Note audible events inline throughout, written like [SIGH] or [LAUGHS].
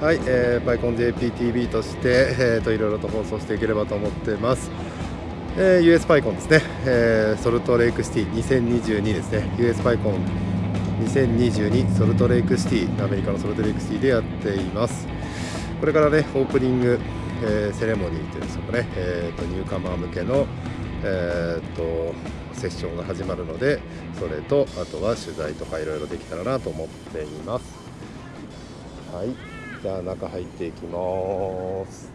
はい、えー、バイコン JPTV として、えーと、いろいろと放送していければと思ってます。えー、US パイコンですね、えー、ソルトレイクシティ2022ですね、US パイコン2022ソルトレイクシティ、アメリカのソルトレイクシティでやっています。これからね、オープニング、えー、セレモニーというんですかね、えーと、ニューカマー向けの、えーと、セッションが始まるので、それとあとは取材とかいろいろできたらなと思っています。はいじゃあ中入っていきます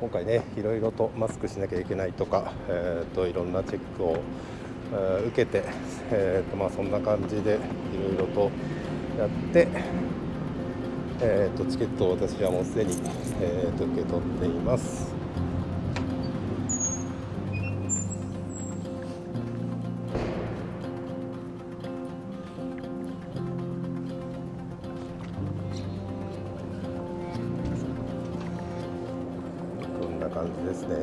今回ねいろいろとマスクしなきゃいけないとか、えーと、いろんなチェックを、えー、受けて、えーとまあ、そんな感じでいろいろとやって、えーと、チケットを私はもうすでに、えーと受け取っています。じですね。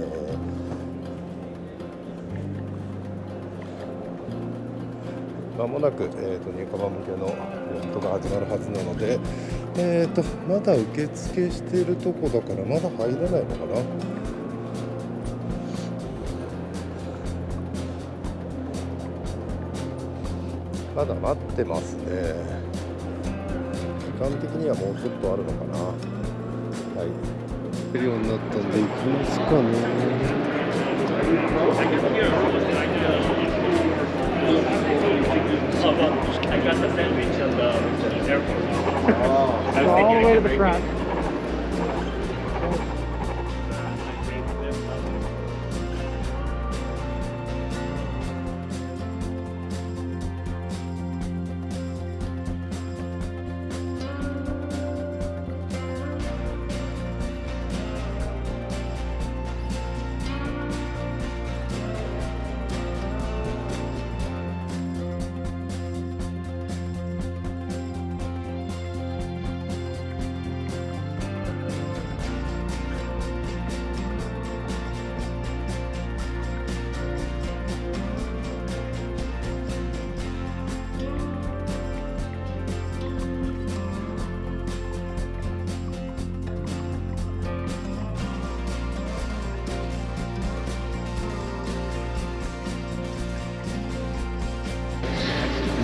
まもなく、えーと、入荷版向けのイベントが始まるはずなので、えーと、まだ受付しているとこだからまだ入れないのかな？まだ待ってますね。時間的にはもうちょっとあるのかな？はい。るようになったんで行きますかね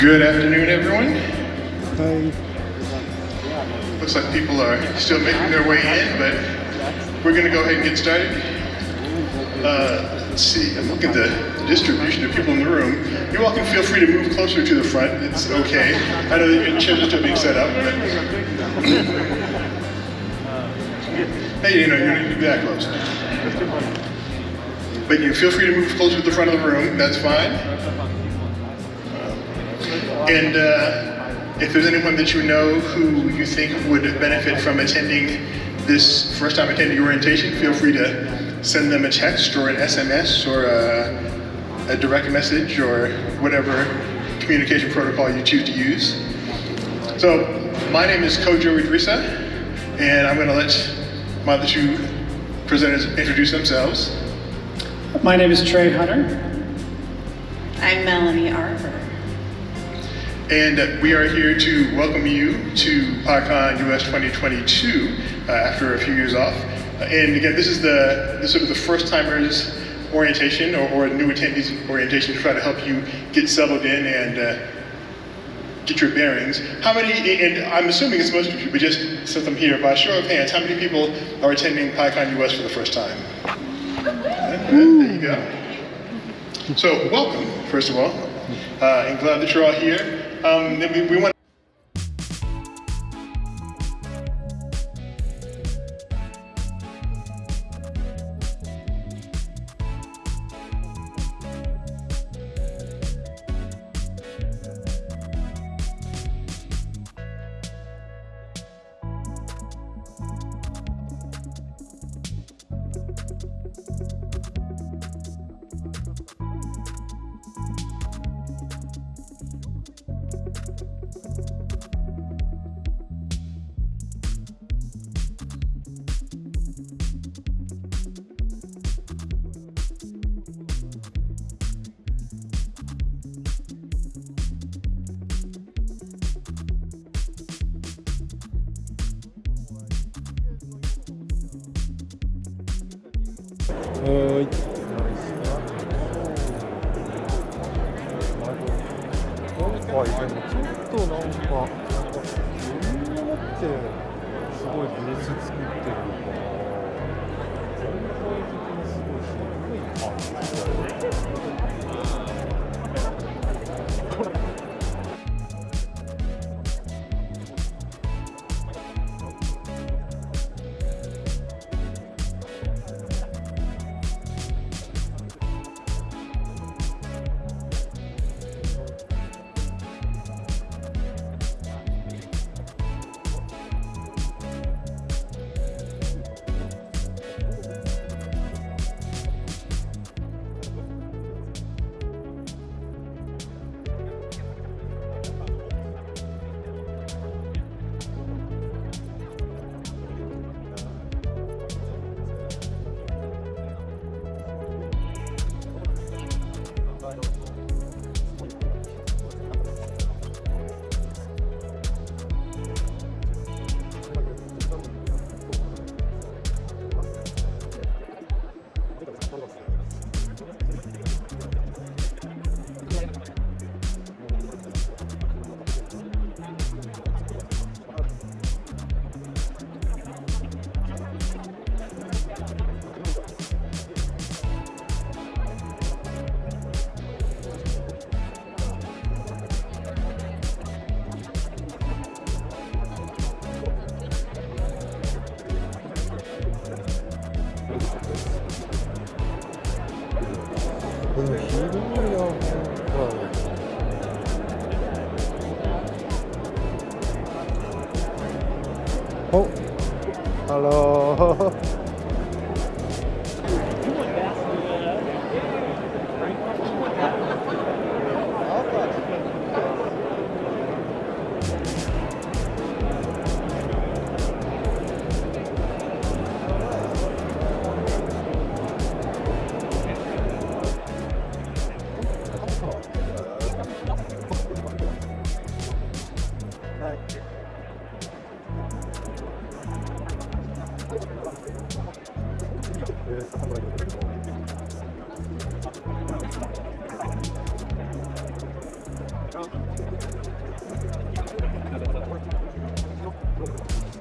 Good afternoon, everyone. Hi. Looks like people are still making their way in, but we're going to go ahead and get started. Uh, let's see, I'm looking at the distribution of people in the room. You all can feel free to move closer to the front. It's okay. I know that your chairs are still being set up, but [LAUGHS] hey, you know, you don't need to be that close. But you feel free to move closer to the front of the room. That's fine. And uh, if there's anyone that you know who you think would benefit from attending this first time attending orientation, feel free to send them a text or an SMS or a, a direct message or whatever communication protocol you choose to use. So my name is Kojo Idrissa, and I'm going to let my other two presenters introduce themselves. My name is Trey Hunner. I'm Melanie Arbor. And we are here to welcome you to PyCon US 2022 uh, after a few years off. Uh, and again, this is the this sort of the first timers orientation or, or new attendees orientation to try to help you get settled in and uh, get your bearings. How many, and I'm assuming it's most of you, but just since I'm here, by show of hands, how many people are attending PyCon US for the first time? There you go. So welcome, first of all, uh, and glad that you're all here. Um, we, we want はい。今回でもちょっとなんか余裕を持ってすごいブース作ってるのかな全体的にすごい渋い感じだよ 음.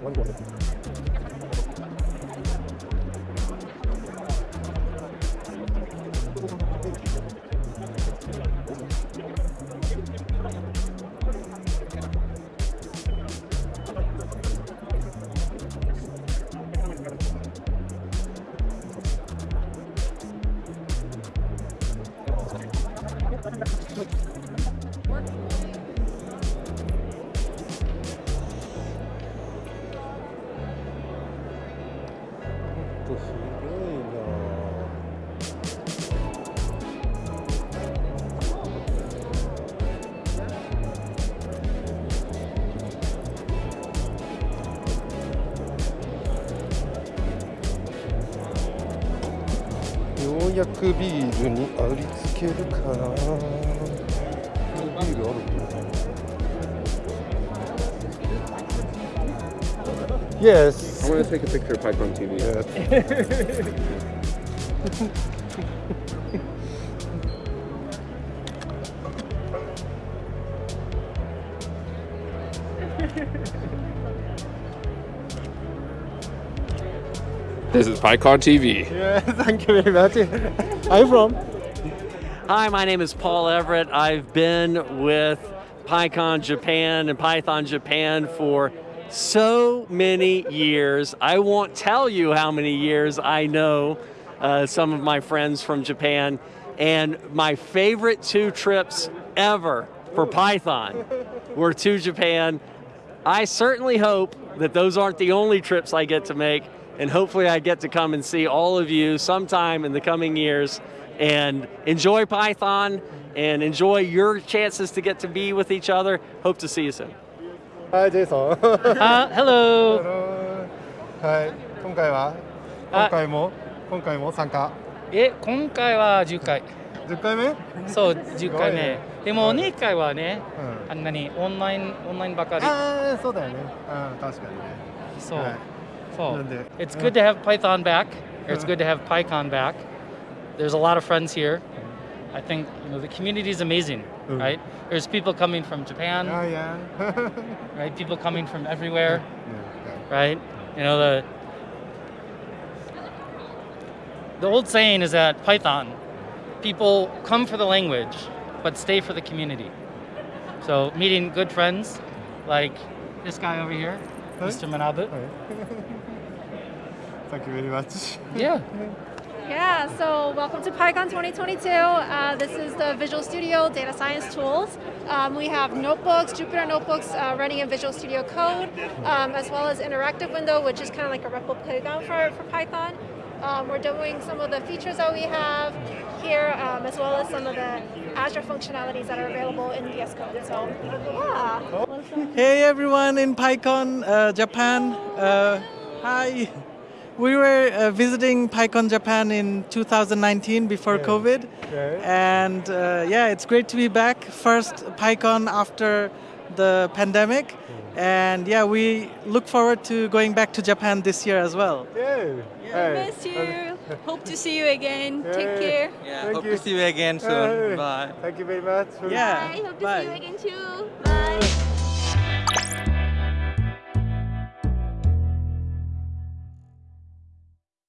원고 すごいなようやくビールにありつけるかなビールあるかな Yes. I want to take a picture of PyCon TV. Yes. This is PyCon TV. Yeah, [LAUGHS] thank you very much. Are you from? Hi, my name is Paul Everett. I've been with PyCon Japan and Python Japan for so many years. I won't tell you how many years I know uh, some of my friends from Japan. And my favorite two trips ever for Python were to Japan. I certainly hope that those aren't the only trips I get to make, and hopefully I get to come and see all of you sometime in the coming years and enjoy Python and enjoy your chances to get to be with each other. Hope to see you soon. はい、ジェイソン。Uh, hello. はい、今回は？あ今回も？今回も参加？え、今回は10回。10回目？うん。そう、10回目。でもはい2回はね、あんなにオンラインオンラインばかり。ああ、そうだよね。うん、確かにね。そう。はいそうなんで？It's good to have Python back. It's good to have PyCon back. there's a lot of friends here. I think you know the community is amazing, Mm. right? There's people coming from Japan, Oh yeah. [LAUGHS] right? People coming from everywhere, yeah. right? You know the the old saying is that Python, people come for the language, but stay for the community. So meeting good friends, like this guy over here, Huh? Mr. Manabu. [LAUGHS] Thank you very much. Yeah. [LAUGHS] Yeah, so welcome to PyCon 2022. Uh, this is the Visual Studio Data Science Tools. Um, we have notebooks, Jupyter notebooks uh, running in Visual Studio Code, um, as well as Interactive Window, which is kind of like a REPL playground for, for Python. Um, we're doing some of the features that we have here, um, as well as some of the Azure functionalities that are available in VS Code. So, yeah. Hey everyone in PyCon uh, Japan. Uh, hi. We were uh, visiting PyCon Japan in 2019 before COVID. And uh, yeah, it's great to be back. First PyCon after the pandemic. And yeah, we look forward to going back to Japan this year as well. Yeah. Hey. Miss you. Hope to see you again. Take care. Yeah, Thank hope you. to see you again soon. Hey. Bye. Thank you very much. Yeah. Bye. Hope to bye. see you again too. Bye.